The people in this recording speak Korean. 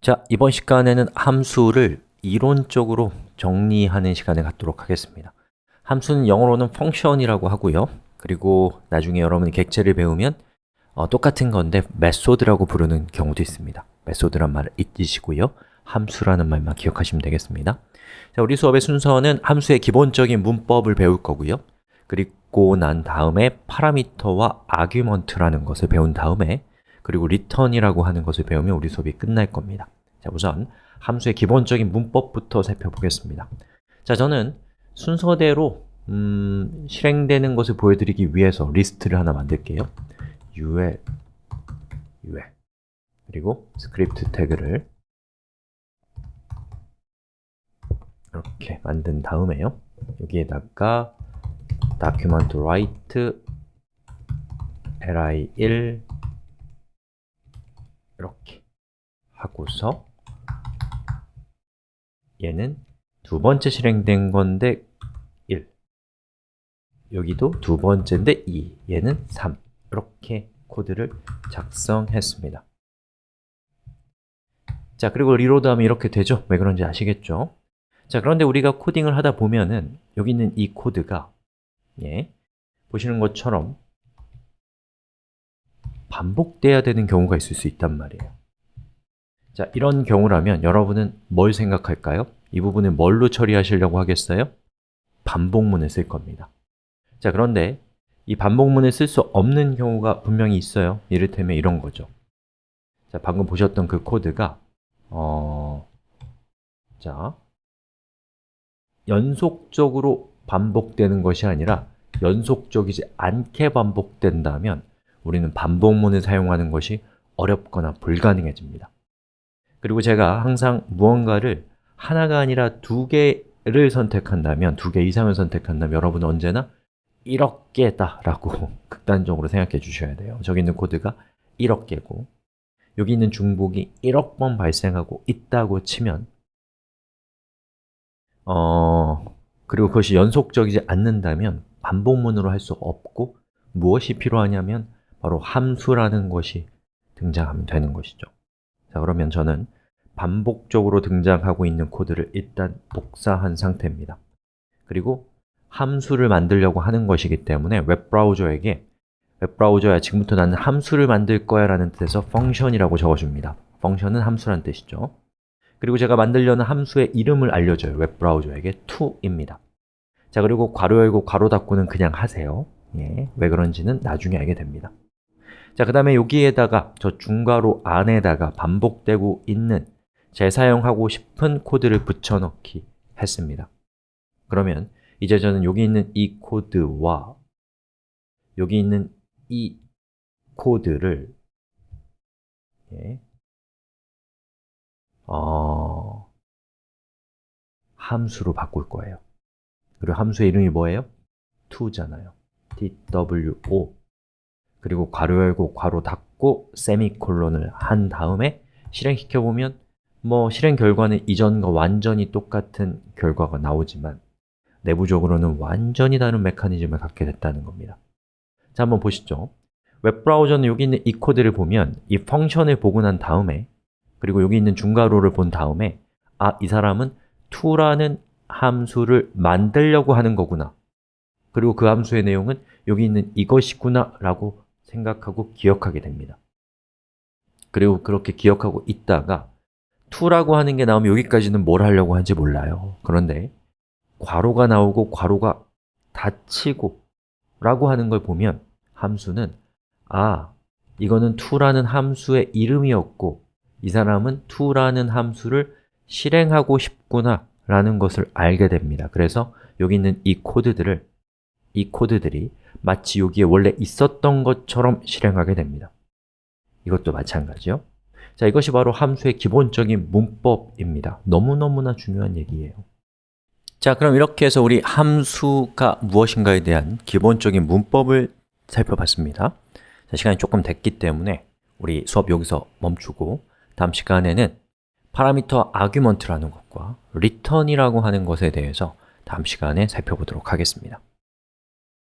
자, 이번 시간에는 함수를 이론적으로 정리하는 시간을 갖도록 하겠습니다. 함수는 영어로는 function이라고 하고요. 그리고 나중에 여러분이 객체를 배우면 어, 똑같은 건데 method라고 부르는 경우도 있습니다. method란 말을 잊으시고요. 함수라는 말만 기억하시면 되겠습니다. 자, 우리 수업의 순서는 함수의 기본적인 문법을 배울 거고요. 그리고 난 다음에 parameter와 argument라는 것을 배운 다음에 그리고 return이라고 하는 것을 배우면 우리 수업이 끝날 겁니다. 자, 우선 함수의 기본적인 문법부터 살펴보겠습니다. 자, 저는 순서대로 음, 실행되는 것을 보여드리기 위해서 리스트를 하나 만들게요. ul, ul 그리고 script tag를 이렇게 만든 다음에요. 여기에다가 document write li1 이렇게 하고서 얘는 두 번째 실행된 건데 1 여기도 두 번째인데 2 얘는 3 이렇게 코드를 작성했습니다 자, 그리고 리로드하면 이렇게 되죠? 왜 그런지 아시겠죠? 자, 그런데 우리가 코딩을 하다 보면은 여기 있는 이 코드가 예, 보시는 것처럼 반복돼야 되는 경우가 있을 수 있단 말이에요 자, 이런 경우라면 여러분은 뭘 생각할까요? 이 부분을 뭘로 처리하시려고 하겠어요? 반복문을 쓸 겁니다 자, 그런데 이 반복문을 쓸 수 없는 경우가 분명히 있어요 이를테면 이런 거죠 자, 방금 보셨던 그 코드가 어... 자, 연속적으로 반복되는 것이 아니라 연속적이지 않게 반복된다면 우리는 반복문을 사용하는 것이 어렵거나 불가능해집니다. 그리고 제가 항상 무언가를 하나가 아니라 두 개를 선택한다면, 두 개 이상을 선택한다면 여러분은 언제나 1억 개다 라고 극단적으로 생각해 주셔야 돼요. 저기 있는 코드가 1억 개고 여기 있는 중복이 1억 번 발생하고 있다고 치면 어... 그리고 그것이 연속적이지 않는다면 반복문으로 할 수 없고 무엇이 필요하냐면 바로 함수라는 것이 등장하면 되는 것이죠. 자, 그러면 저는 반복적으로 등장하고 있는 코드를 일단 복사한 상태입니다. 그리고 함수를 만들려고 하는 것이기 때문에 웹브라우저에게 웹브라우저야 지금부터 나는 함수를 만들 거야 라는 뜻에서 function이라고 적어줍니다. function은 함수란 뜻이죠. 그리고 제가 만들려는 함수의 이름을 알려줘요. 웹브라우저에게 to입니다. 자 그리고 괄호 열고 괄호 닫고는 그냥 하세요. 예, 왜 그런지는 나중에 알게 됩니다 자, 그 다음에 여기에다가 저 중괄호 안에다가 반복되고 있는 재사용하고 싶은 코드를 붙여넣기 했습니다. 그러면 이제 저는 여기 있는 이 코드와 여기 있는 이 코드를 예, 어, 함수로 바꿀 거예요. 그리고 함수의 이름이 뭐예요? to잖아요. two 그리고 괄호 열고 괄호 닫고 세미콜론을 한 다음에 실행시켜 보면 뭐 실행 결과는 이전과 완전히 똑같은 결과가 나오지만 내부적으로는 완전히 다른 메커니즘을 갖게 됐다는 겁니다. 자, 한번 보시죠. 웹브라우저는 여기 있는 이 코드를 보면 이 펑션을 보고 난 다음에 그리고 여기 있는 중괄호를 본 다음에 아, 이 사람은 to라는 함수를 만들려고 하는 거구나. 그리고 그 함수의 내용은 여기 있는 이것이구나 라고 생각하고 기억하게 됩니다. 그리고 그렇게 기억하고 있다가 to라고 하는 게 나오면 여기까지는 뭘 하려고 하는지 몰라요. 그런데 괄호가 나오고 괄호가 닫히고 라고 하는 걸 보면 함수는 아, 이거는 to라는 함수의 이름이었고 이 사람은 to라는 함수를 실행하고 싶구나 라는 것을 알게 됩니다. 그래서 여기 있는 이 코드들을 이 코드들이 마치 여기에 원래 있었던 것처럼 실행하게 됩니다. 이것도 마찬가지요. 자, 이것이 바로 함수의 기본적인 문법입니다. 너무너무나 중요한 얘기예요. 자, 그럼 이렇게 해서 우리 함수가 무엇인가에 대한 기본적인 문법을 살펴봤습니다. 자, 시간이 조금 됐기 때문에 우리 수업 여기서 멈추고 다음 시간에는 파라미터 아규먼트라는 것과 return이라고 하는 것에 대해서 다음 시간에 살펴보도록 하겠습니다